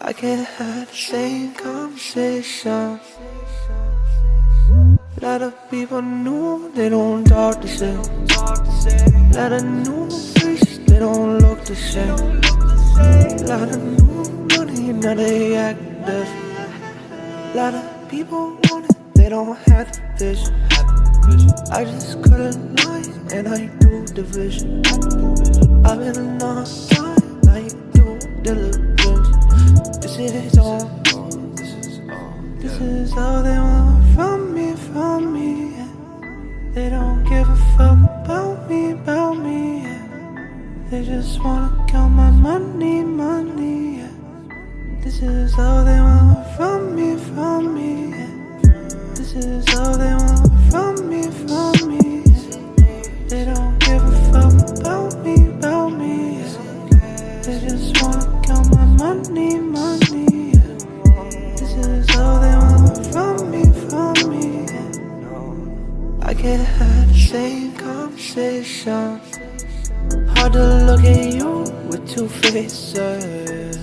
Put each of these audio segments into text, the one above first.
I can't have the same conversation. A lot of people know they don't talk the same. A lot of new faces, they don't look the same. A lot of new money, now they act different. A lot of people want it, they don't have the vision. I just a line and I do division. I've been on time, like due diligence. All they want from me, from me. yeah. They don't give a fuck about me, about me. yeah. They just wanna count my money, money. yeah. This is all they want from me, from me. This is all they want conversation. Hard to look at you with two faces.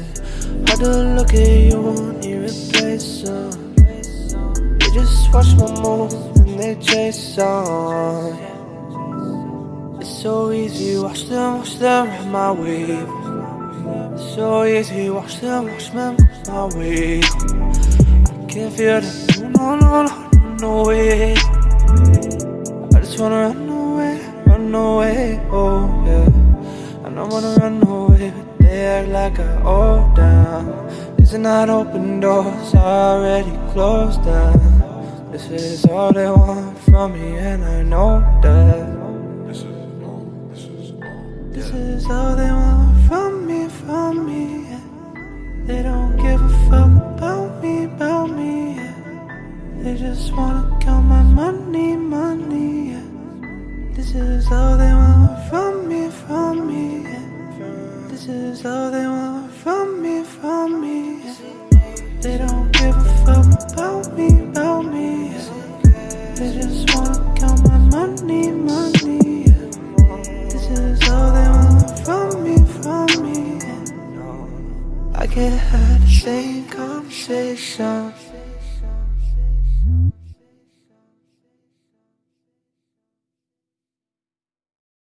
Hard to look at you and irreplace them. They just watch my moves and they chase on. It's so easy, watch them, watch them ride my wave. It's so easy, watch them, watch them my way. I can't feel the no, no, no, no, no way. I just wanna run I wanna run away, but they act like I owe them. These are not open doors, already closed down. This is all they want from me, and I know that. This is all. This is all. This is all they want from me, from me. yeah. They don't give a fuck about me, about me. yeah. They just wanna count my money, money. yeah. This is all they want from me, is all they want from me, from me. I can't have the same conversation.